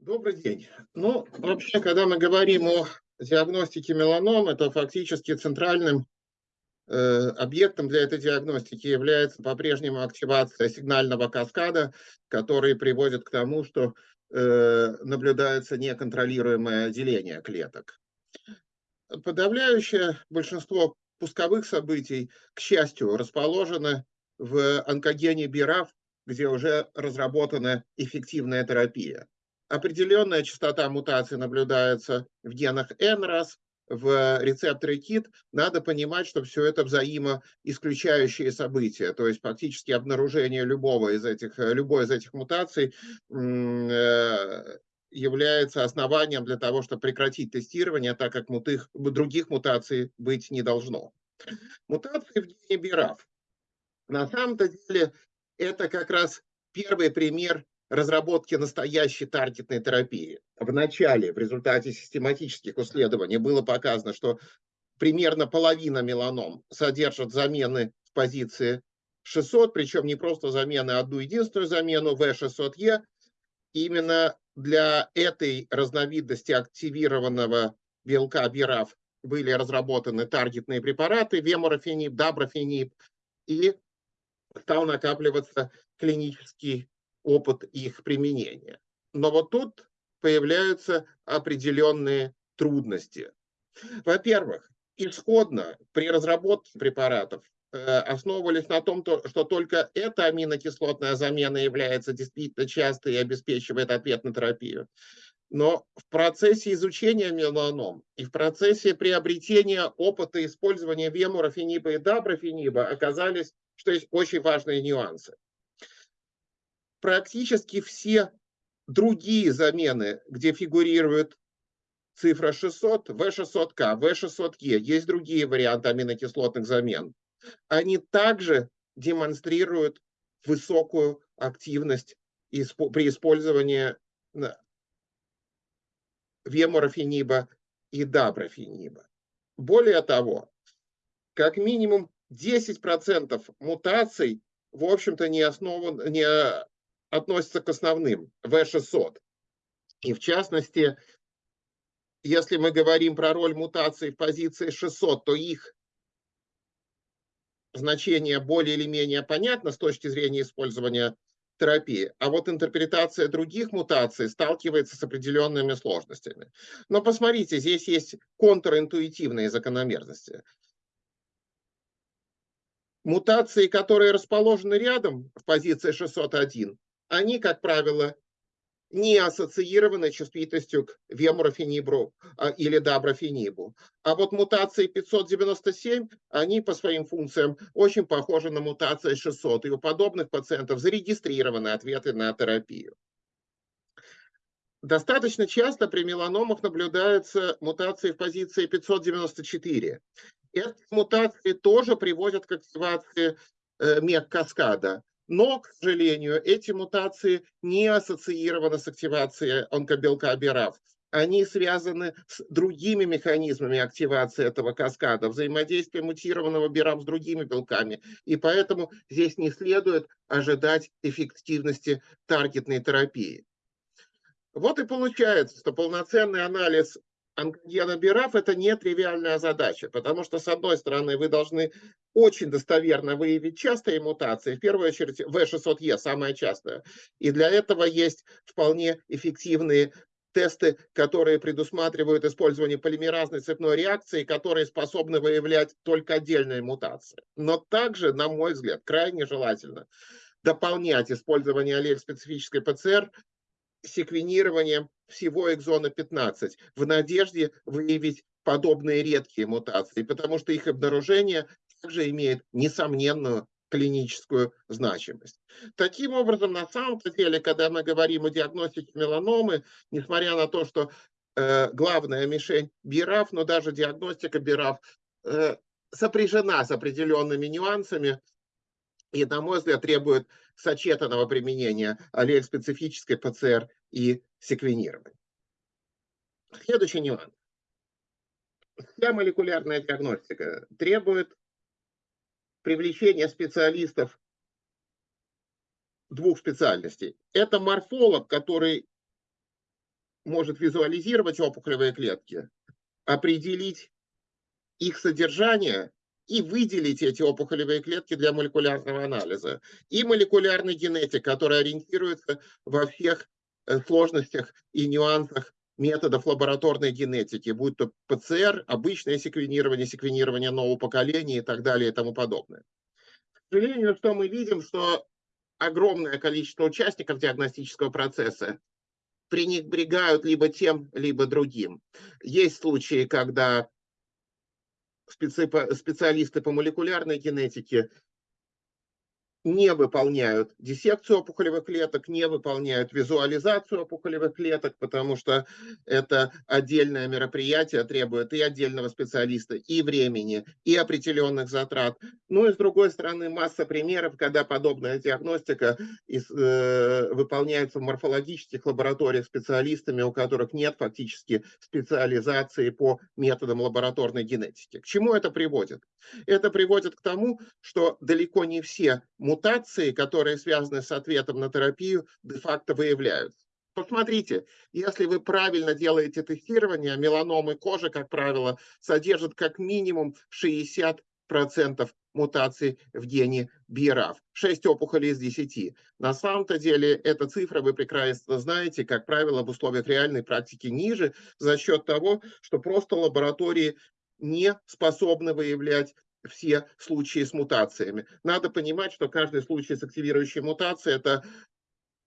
Добрый день. Ну, вообще, когда мы говорим о диагностике меланом, это фактически центральным э, объектом для этой диагностики является по-прежнему активация сигнального каскада, который приводит к тому, что э, наблюдается неконтролируемое деление клеток. Подавляющее большинство пусковых событий, к счастью, расположены в онкогене БИРАФ, где уже разработана эффективная терапия. Определенная частота мутаций наблюдается в генах NRAS, в рецепторе KIT, надо понимать, что все это взаимоисключающие события, то есть фактически обнаружение любого из этих, любой из этих мутаций э, является основанием для того, чтобы прекратить тестирование, так как мутых, других мутаций быть не должно. Мутации в гене BRAF. На самом-то деле это как раз первый пример разработки настоящей таргетной терапии. В начале, в результате систематических исследований, было показано, что примерно половина меланом содержит замены в позиции 600, причем не просто замены, а одну единственную замену V600E. Именно для этой разновидности активированного белка BRAF были разработаны таргетные препараты веморофенип, даброфенип, и стал накапливаться клинический опыт их применения. Но вот тут появляются определенные трудности. Во-первых, исходно при разработке препаратов э, основывались на том, что только эта аминокислотная замена является действительно частой и обеспечивает ответ на терапию. Но в процессе изучения меланом и в процессе приобретения опыта использования вемурофениба и даброфениба оказались, что есть очень важные нюансы практически все другие замены, где фигурирует цифра 600, V600K, V600E, есть другие варианты аминокислотных замен, они также демонстрируют высокую активность при использовании веморофениба и даброфениба. Более того, как минимум 10% мутаций, в общем-то, не, основан, не относятся к основным, V600. И в частности, если мы говорим про роль мутаций в позиции 600, то их значение более или менее понятно с точки зрения использования терапии, а вот интерпретация других мутаций сталкивается с определенными сложностями. Но посмотрите, здесь есть контринтуитивные закономерности. Мутации, которые расположены рядом в позиции 601, они, как правило, не ассоциированы чувствительностью к вемурофенибру а, или даброфенибу. А вот мутации 597, они по своим функциям очень похожи на мутации 600. И у подобных пациентов зарегистрированы ответы на терапию. Достаточно часто при меланомах наблюдаются мутации в позиции 594. Эти мутации тоже приводят к активации э, мег-каскада. Но, к сожалению, эти мутации не ассоциированы с активацией онкобелка БИРАФ. Они связаны с другими механизмами активации этого каскада, взаимодействия мутированного БИРАФ с другими белками. И поэтому здесь не следует ожидать эффективности таргетной терапии. Вот и получается, что полноценный анализ онкогена БИРАФ – это не тривиальная задача, потому что, с одной стороны, вы должны очень достоверно выявить частые мутации, в первую очередь V600E, самая частая. И для этого есть вполне эффективные тесты, которые предусматривают использование полимеразной цепной реакции, которые способны выявлять только отдельные мутации. Но также, на мой взгляд, крайне желательно дополнять использование аллель-специфической ПЦР секвенированием всего экзона 15 в надежде выявить подобные редкие мутации, потому что их обнаружение также имеет несомненную клиническую значимость. Таким образом, на самом деле, когда мы говорим о диагностике меланомы, несмотря на то, что э, главная мишень БИРАФ, но даже диагностика БИРАФ э, сопряжена с определенными нюансами, и, на мой взгляд, требует сочетанного применения аллель-специфической ПЦР и секвенирования. Следующий нюанс. Вся молекулярная диагностика требует привлечения специалистов двух специальностей. Это морфолог, который может визуализировать опухолевые клетки, определить их содержание и выделить эти опухолевые клетки для молекулярного анализа. И молекулярный генетик, который ориентируется во всех э, сложностях и нюансах методов лабораторной генетики, будь то ПЦР, обычное секвенирование, секвенирование нового поколения и так далее и тому подобное. К сожалению, что мы видим, что огромное количество участников диагностического процесса пренебрегают либо тем, либо другим. Есть случаи, когда специалисты по молекулярной генетике не выполняют диссекцию опухолевых клеток, не выполняют визуализацию опухолевых клеток, потому что это отдельное мероприятие, требует и отдельного специалиста, и времени, и определенных затрат. Ну и с другой стороны, масса примеров, когда подобная диагностика из, э, выполняется в морфологических лабораториях специалистами, у которых нет фактически специализации по методам лабораторной генетики. К чему это приводит? Это приводит к тому, что далеко не все мутации, которые связаны с ответом на терапию, де-факто выявляются. Посмотрите, если вы правильно делаете тестирование, меланомы кожи, как правило, содержат как минимум 60% мутаций в гене BRAF. 6 опухолей из 10. На самом-то деле эта цифра, вы прекрасно знаете, как правило, в условиях реальной практики ниже за счет того, что просто лаборатории не способны выявлять все случаи с мутациями. Надо понимать, что каждый случай с активирующей мутацией – это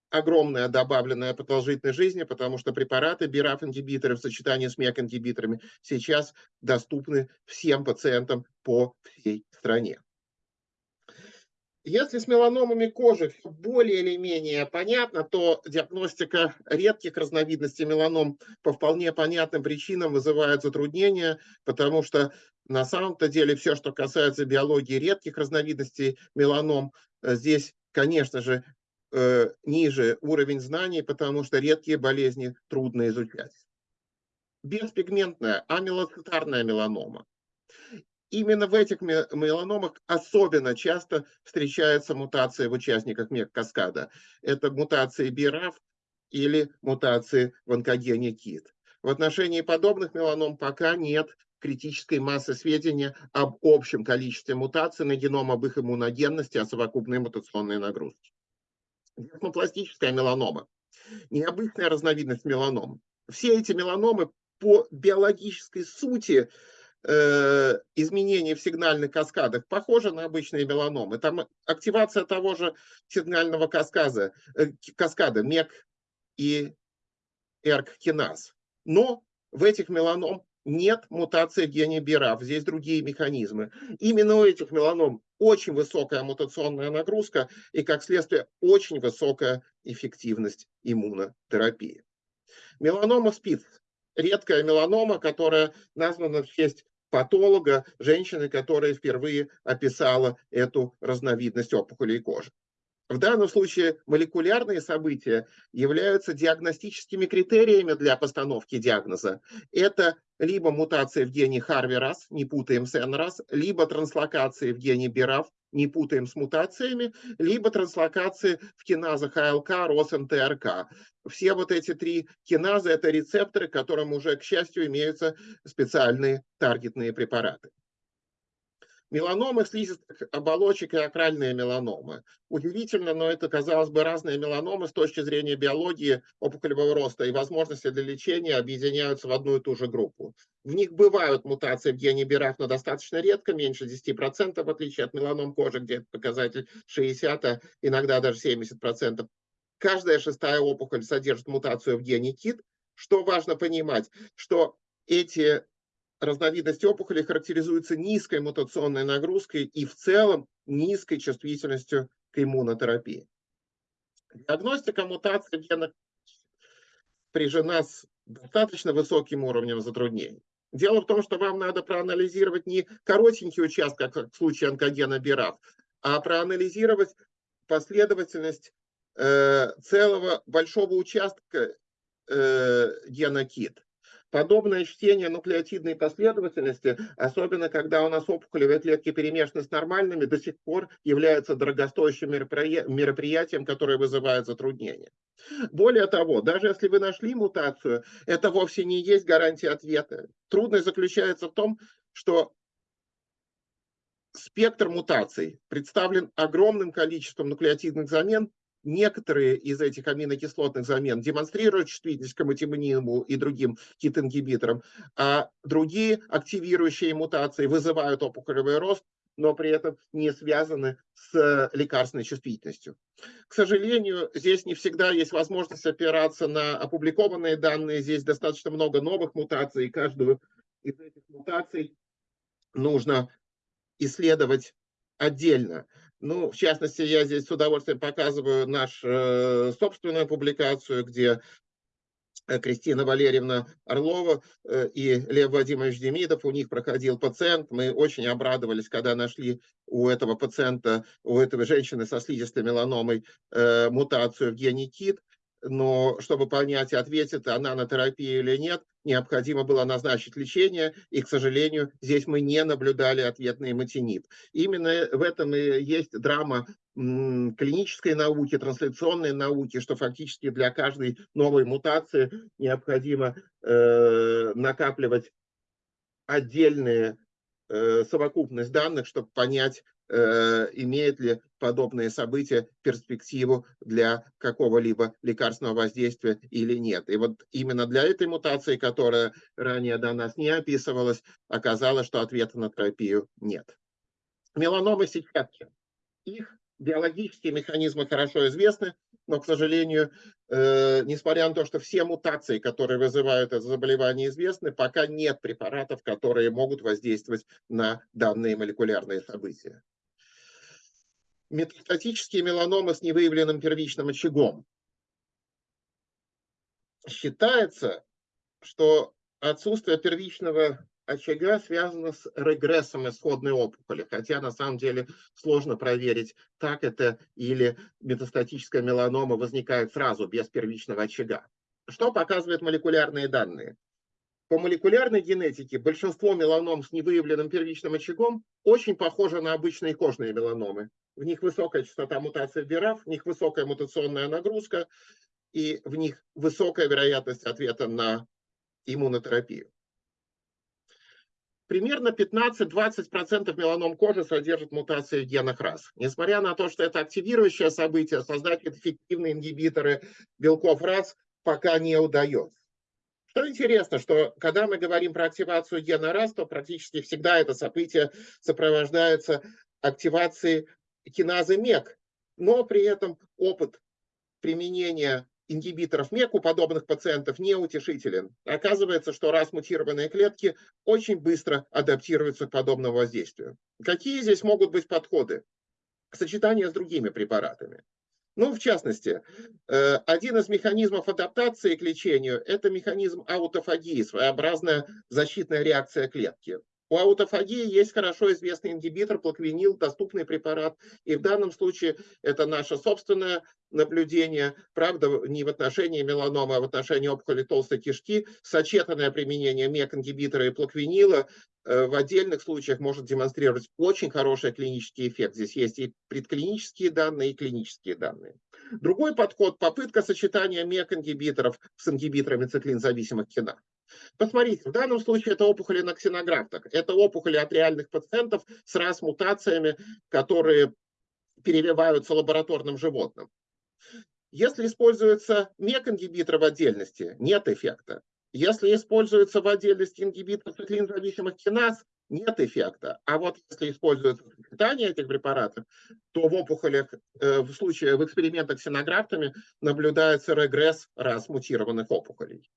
огромная добавленная продолжительность жизни, потому что препараты BRAF-ингибиторы в сочетании с MEK-ингибиторами сейчас доступны всем пациентам по всей стране. Если с меланомами кожи более или менее понятно, то диагностика редких разновидностей меланом по вполне понятным причинам вызывает затруднения, потому что на самом-то деле все, что касается биологии редких разновидностей меланом, э, здесь, конечно же, э, ниже уровень знаний, потому что редкие болезни трудно изучать. Беспигментная амилоцитарная меланома именно в этих меланомах особенно часто встречается мутация в участниках мек-каскада. Это мутации BRAF или мутации в онкогене KIT. В отношении подобных меланом пока нет критической массы сведения об общем количестве мутаций на геном, об их иммуногенности, о совокупной мутационной нагрузке. Дермопластическая меланома. Необычная разновидность меланом. Все эти меланомы по биологической сути э, изменения в сигнальных каскадах похожи на обычные меланомы. Там активация того же сигнального каскада, э, каскада МЕК и ЭРК-киназ. Но в этих меланом нет мутации гене БИРАФ, здесь другие механизмы. Именно у этих меланом очень высокая мутационная нагрузка и, как следствие, очень высокая эффективность иммунотерапии. Меланома спиц – редкая меланома, которая названа в честь патолога, женщины, которая впервые описала эту разновидность опухолей кожи. В данном случае молекулярные события являются диагностическими критериями для постановки диагноза. Это либо мутация в гене Харви-Рас, не путаем с НРАС, либо транслокации в гене БИРАФ, не путаем с мутациями, либо транслокации в киназах АЛК, РОС, НТРК. Все вот эти три киназы – это рецепторы, которым уже, к счастью, имеются специальные таргетные препараты. Меланомы слизистых оболочек и акральные меланомы. Удивительно, но это, казалось бы, разные меланомы с точки зрения биологии опухолевого роста и возможности для лечения объединяются в одну и ту же группу. В них бывают мутации в гене БИРАФ, но достаточно редко, меньше 10%, в отличие от меланом кожи, где показатель 60, а иногда даже 70%. Каждая шестая опухоль содержит мутацию в гене КИТ. Что важно понимать, что эти разновидность опухоли характеризуется низкой мутационной нагрузкой и в целом низкой чувствительностью к иммунотерапии. Диагностика мутации в генах прижена с достаточно высоким уровнем затруднений. Дело в том, что вам надо проанализировать не коротенький участок, как в случае онкогена БИРАФ, а проанализировать последовательность э, целого большого участка э, гена КИТ. Подобное чтение нуклеотидной последовательности, особенно когда у нас опухолевые клетки перемешаны с нормальными, до сих пор является дорогостоящим мероприятием, которое вызывает затруднения. Более того, даже если вы нашли мутацию, это вовсе не есть гарантия ответа. Трудность заключается в том, что спектр мутаций представлен огромным количеством нуклеотидных замен. Некоторые из этих аминокислотных замен демонстрируют чувствительность к амотимониму и другим кит-ингибиторам, а другие активирующие мутации вызывают опухолевый рост, но при этом не связаны с лекарственной чувствительностью. К сожалению, здесь не всегда есть возможность опираться на опубликованные данные. Здесь достаточно много новых мутаций, и каждую из этих мутаций нужно исследовать отдельно. Ну, в частности, я здесь с удовольствием показываю нашу э, собственную публикацию, где э, Кристина Валерьевна Орлова э, и Лев Владимирович Демидов, у них проходил пациент. Мы очень обрадовались, когда нашли у этого пациента, у этой женщины со слизистой меланомой мутацию в гене КИТ но чтобы понять, ответит она на терапию или нет, необходимо было назначить лечение, и, к сожалению, здесь мы не наблюдали ответный матинит. Именно в этом и есть драма клинической науки, трансляционной науки, что фактически для каждой новой мутации необходимо э, накапливать отдельные э, совокупность данных, чтобы понять, имеет ли подобные события перспективу для какого-либо лекарственного воздействия или нет. И вот именно для этой мутации, которая ранее до нас не описывалась, оказалось, что ответа на терапию нет. Меланомы сетчатки. Их биологические механизмы хорошо известны, но, к сожалению, э, несмотря на то, что все мутации, которые вызывают это заболевание, известны, пока нет препаратов, которые могут воздействовать на данные молекулярные события метастатические меланомы с невыявленным первичным очагом. Считается, что отсутствие первичного очага связано с регрессом исходной опухоли, хотя на самом деле сложно проверить, так это или метастатическая меланома возникает сразу без первичного очага. Что показывают молекулярные данные? По молекулярной генетике большинство меланом с невыявленным первичным очагом очень похоже на обычные кожные меланомы. В них высокая частота мутации в BRAF, в них высокая мутационная нагрузка, и в них высокая вероятность ответа на иммунотерапию. Примерно 15-20% меланом кожи содержит мутации в генах РАС. Несмотря на то, что это активирующее событие, создать эффективные ингибиторы белков РАС пока не удается. Что интересно, что когда мы говорим про активацию гена РАС, то практически всегда это событие сопровождается активацией киназы МЕК, но при этом опыт применения ингибиторов МЕК у подобных пациентов неутешителен. Оказывается, что раз мутированные клетки очень быстро адаптируются к подобному воздействию. Какие здесь могут быть подходы? Сочетание с другими препаратами. Ну, в частности, э, один из механизмов адаптации к лечению – это механизм аутофагии, своеобразная защитная реакция клетки. У аутофагии есть хорошо известный ингибитор, плаквенил, доступный препарат. И в данном случае это наше собственное наблюдение, правда, не в отношении меланомы, а в отношении опухоли толстой кишки. Сочетанное применение МЕК-ингибитора и плаквенила э, в отдельных случаях может демонстрировать очень хороший клинический эффект. Здесь есть и предклинические данные, и клинические данные. Другой подход – попытка сочетания МЕК-ингибиторов с ингибиторами циклинзависимых киназ. Посмотрите, в данном случае это опухоли на ксенографтах. Это опухоли от реальных пациентов с раз-мутациями, которые перевиваются лабораторным животным. Если используется МЕК-ингибитор в отдельности, нет эффекта. Если используется в отдельности ингибитор циклинзависимых киназ, нет эффекта. А вот если используется сочетание этих препаратов, то в опухолях, э, в случае в экспериментах с синографтами наблюдается регресс раз мутированных опухолей.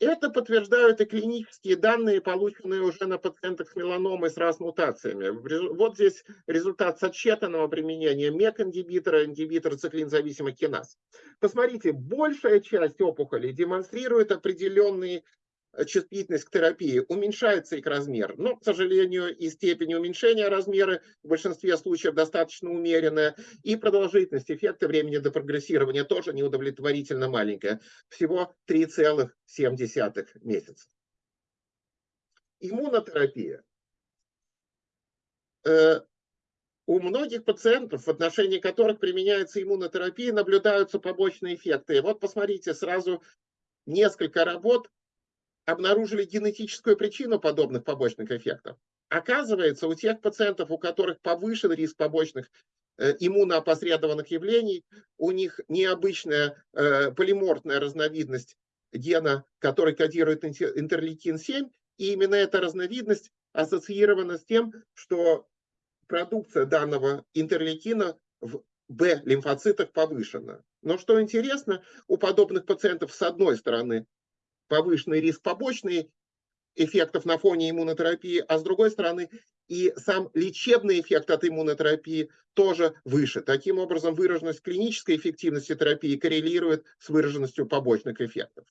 Это подтверждают и клинические данные, полученные уже на пациентах с меланомой с раз мутациями. Вот здесь результат сочетанного применения МЕК-ингибитора, ингибитора циклинзависимых киназ. Посмотрите, большая часть опухолей демонстрирует определенные чувствительность к терапии, уменьшается их размер. Но, к сожалению, и степень уменьшения размера в большинстве случаев достаточно умеренная, и продолжительность эффекта времени до прогрессирования тоже неудовлетворительно маленькая, всего 3,7 месяца. Иммунотерапия. Э, у многих пациентов, в отношении которых применяется иммунотерапия, наблюдаются побочные эффекты. Вот посмотрите, сразу несколько работ обнаружили генетическую причину подобных побочных эффектов. Оказывается, у тех пациентов, у которых повышен риск побочных э, иммуноопосредованных явлений, у них необычная э, полиморфная разновидность гена, который кодирует интерлейкин-7, и именно эта разновидность ассоциирована с тем, что продукция данного интерлейкина в Б-лимфоцитах повышена. Но что интересно, у подобных пациентов с одной стороны повышенный риск побочных эффектов на фоне иммунотерапии, а с другой стороны и сам лечебный эффект от иммунотерапии тоже выше. Таким образом, выраженность клинической эффективности терапии коррелирует с выраженностью побочных эффектов.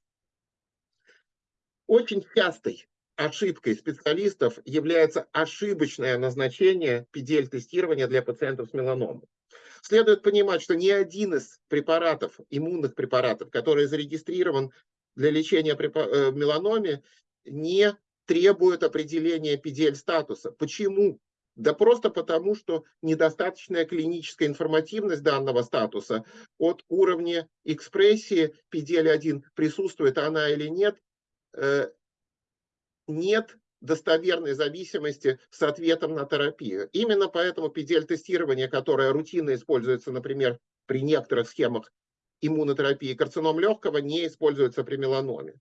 Очень частой ошибкой специалистов является ошибочное назначение PDL-тестирования для пациентов с меланомой. Следует понимать, что ни один из препаратов, иммунных препаратов, который зарегистрирован для лечения э, меланоме, не требует определения PDL-статуса. Почему? Да просто потому, что недостаточная клиническая информативность данного статуса от уровня экспрессии PDL-1, присутствует она или нет, э, нет достоверной зависимости с ответом на терапию. Именно поэтому PDL-тестирование, которое рутинно используется, например, при некоторых схемах иммунотерапии карцином легкого не используется при меланоме.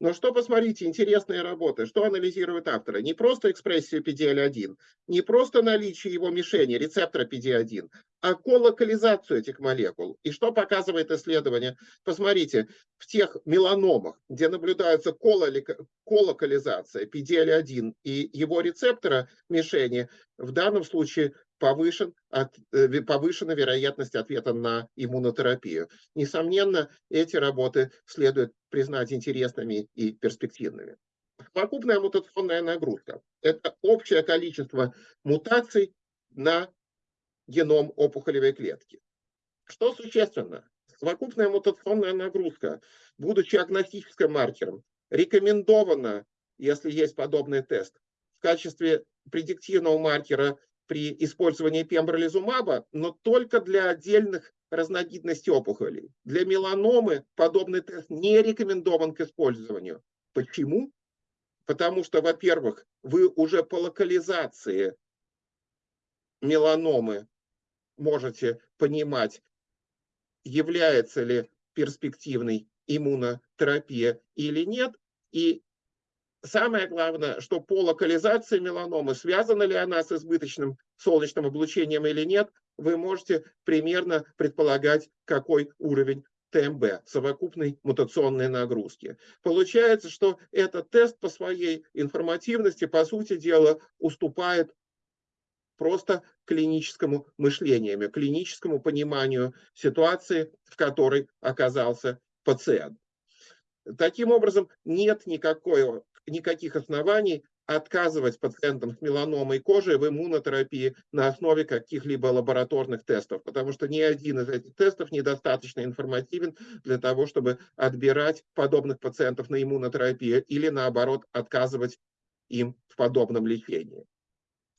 Но что, посмотрите, интересные работы, что анализируют авторы? Не просто экспрессию PDL1, не просто наличие его мишени, рецептора PD1, а колокализацию этих молекул. И что показывает исследование? Посмотрите, в тех меланомах, где наблюдается колокализация PDL1 и его рецептора мишени, в данном случае повышен, от, э, повышена вероятность ответа на иммунотерапию. Несомненно, эти работы следует признать интересными и перспективными. Совокупная мутационная нагрузка – это общее количество мутаций на геном опухолевой клетки. Что существенно? Совокупная мутационная нагрузка, будучи агностическим маркером, рекомендована, если есть подобный тест, в качестве предиктивного маркера при использовании пембролизумаба, но только для отдельных разновидностей опухолей. Для меланомы подобный тест не рекомендован к использованию. Почему? Потому что, во-первых, вы уже по локализации меланомы можете понимать, является ли перспективной иммунотерапия или нет. И Самое главное, что по локализации меланомы, связана ли она с избыточным солнечным облучением или нет, вы можете примерно предполагать, какой уровень ТМБ, совокупной мутационной нагрузки. Получается, что этот тест по своей информативности, по сути дела, уступает просто клиническому мышлению, клиническому пониманию ситуации, в которой оказался пациент. Таким образом, нет никакой никаких оснований отказывать пациентам с меланомой кожи в иммунотерапии на основе каких-либо лабораторных тестов, потому что ни один из этих тестов недостаточно информативен для того, чтобы отбирать подобных пациентов на иммунотерапию или, наоборот, отказывать им в подобном лечении.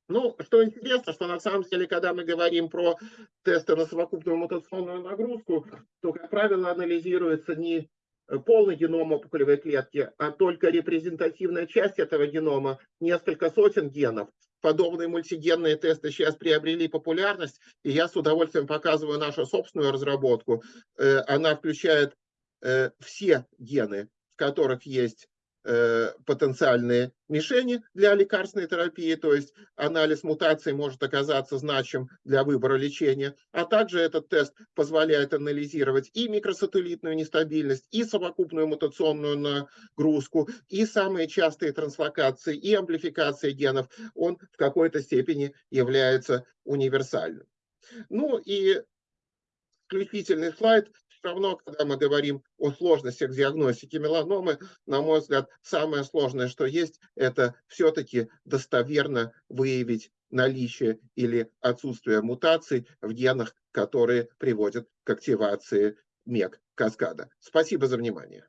Ну, что интересно, что на самом деле, когда мы говорим про тесты на совокупную мутационную нагрузку, то, как правило, анализируется не полный геном опухолевой клетки, а только репрезентативная часть этого генома, несколько сотен генов. Подобные мультигенные тесты сейчас приобрели популярность, и я с удовольствием показываю нашу собственную разработку. Э, она включает э, все гены, в которых есть Э, потенциальные мишени для лекарственной терапии, то есть анализ мутаций может оказаться значим для выбора лечения, а также этот тест позволяет анализировать и микросателлитную нестабильность, и совокупную мутационную нагрузку, и самые частые транслокации, и амплификации генов. Он в какой-то степени является универсальным. Ну и заключительный слайд все равно, когда мы говорим о сложностях диагностики меланомы, на мой взгляд, самое сложное, что есть, это все-таки достоверно выявить наличие или отсутствие мутаций в генах, которые приводят к активации МЕК каскада. Спасибо за внимание.